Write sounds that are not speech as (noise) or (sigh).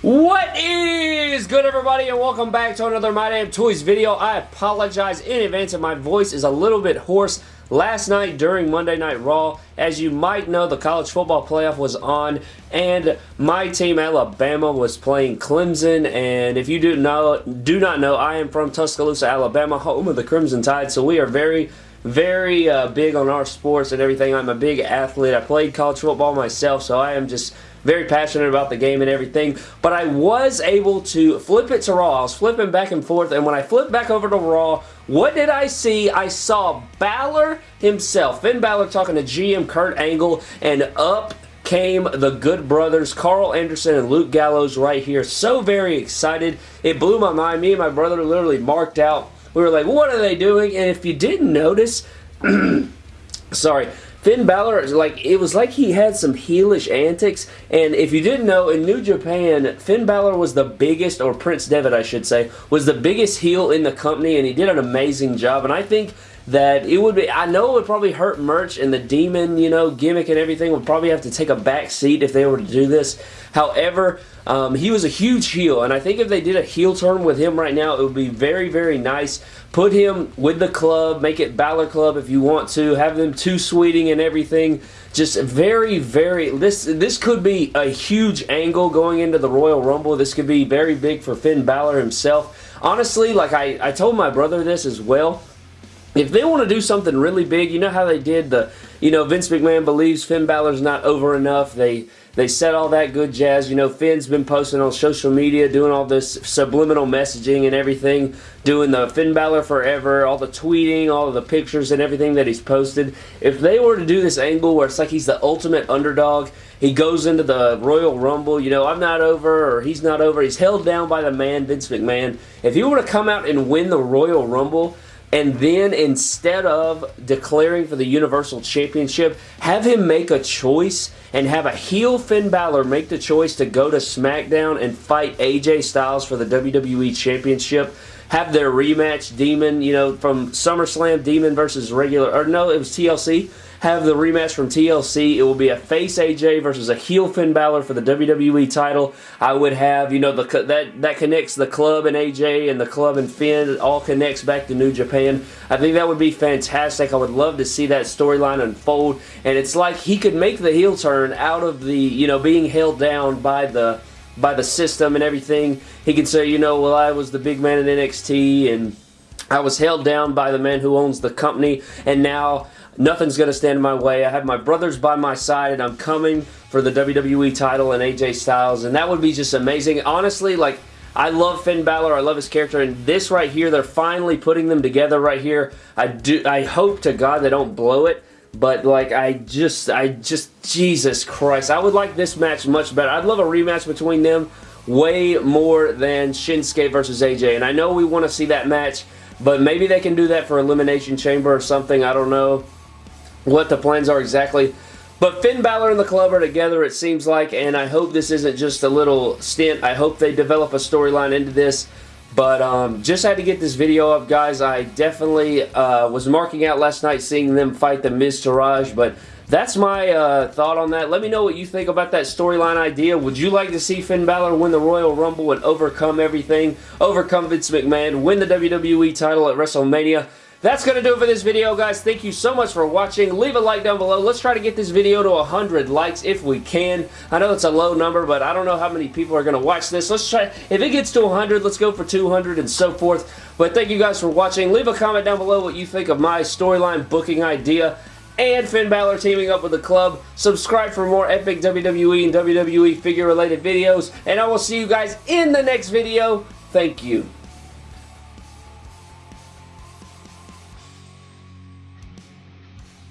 What is good everybody and welcome back to another My Damn Toys video. I apologize in advance if my voice is a little bit hoarse. Last night during Monday Night Raw, as you might know, the college football playoff was on and my team Alabama was playing Clemson and if you do know do not know, I am from Tuscaloosa, Alabama, home of the Crimson Tide, so we are very very uh, big on our sports and everything. I'm a big athlete. I played college football myself, so I am just very passionate about the game and everything, but I was able to flip it to Raw. I was flipping back and forth, and when I flipped back over to Raw, what did I see? I saw Balor himself, Finn Balor talking to GM Kurt Angle, and up came the good brothers, Karl Anderson and Luke Gallows right here. So very excited. It blew my mind. Me and my brother literally marked out. We were like, what are they doing? And if you didn't notice, (clears throat) sorry, Finn Balor, like it was like he had some heelish antics, and if you didn't know, in New Japan, Finn Balor was the biggest, or Prince Devitt, I should say, was the biggest heel in the company, and he did an amazing job, and I think that it would be, I know it would probably hurt merch and the demon, you know, gimmick and everything would probably have to take a back seat if they were to do this. However, um, he was a huge heel, and I think if they did a heel turn with him right now, it would be very, very nice. Put him with the club, make it Balor Club if you want to, have them two sweeting and everything. Just very, very, this, this could be a huge angle going into the Royal Rumble. This could be very big for Finn Balor himself. Honestly, like I, I told my brother this as well, if they want to do something really big, you know how they did the, you know, Vince McMahon believes Finn Balor's not over enough. They they said all that good jazz. You know, Finn's been posting on social media, doing all this subliminal messaging and everything, doing the Finn Balor forever, all the tweeting, all of the pictures and everything that he's posted. If they were to do this angle where it's like he's the ultimate underdog, he goes into the Royal Rumble, you know, I'm not over or he's not over. He's held down by the man, Vince McMahon. If he were to come out and win the Royal Rumble, and then instead of declaring for the Universal Championship, have him make a choice and have a heel Finn Balor make the choice to go to SmackDown and fight AJ Styles for the WWE Championship. Have their rematch, Demon, you know, from SummerSlam, Demon versus regular, or no, it was TLC have the rematch from TLC. It will be a face AJ versus a heel Finn Balor for the WWE title. I would have, you know, the that that connects the club and AJ and the club and Finn. It all connects back to New Japan. I think that would be fantastic. I would love to see that storyline unfold. And it's like he could make the heel turn out of the, you know, being held down by the by the system and everything. He could say, you know, well, I was the big man in NXT and I was held down by the man who owns the company and now Nothing's going to stand in my way. I have my brothers by my side, and I'm coming for the WWE title and AJ Styles, and that would be just amazing. Honestly, like, I love Finn Balor. I love his character, and this right here, they're finally putting them together right here. I do. I hope to God they don't blow it, but like, I just, I just, Jesus Christ, I would like this match much better. I'd love a rematch between them way more than Shinsuke versus AJ, and I know we want to see that match, but maybe they can do that for Elimination Chamber or something. I don't know what the plans are exactly. But Finn Balor and the club are together, it seems like, and I hope this isn't just a little stint. I hope they develop a storyline into this. But um, just had to get this video up, guys. I definitely uh, was marking out last night seeing them fight the Miztourage, but that's my uh, thought on that. Let me know what you think about that storyline idea. Would you like to see Finn Balor win the Royal Rumble and overcome everything, overcome Vince McMahon, win the WWE title at WrestleMania? That's going to do it for this video, guys. Thank you so much for watching. Leave a like down below. Let's try to get this video to 100 likes if we can. I know it's a low number, but I don't know how many people are going to watch this. Let's try, if it gets to 100, let's go for 200 and so forth. But thank you guys for watching. Leave a comment down below what you think of my storyline booking idea and Finn Balor teaming up with the club. Subscribe for more epic WWE and WWE figure related videos. And I will see you guys in the next video. Thank you.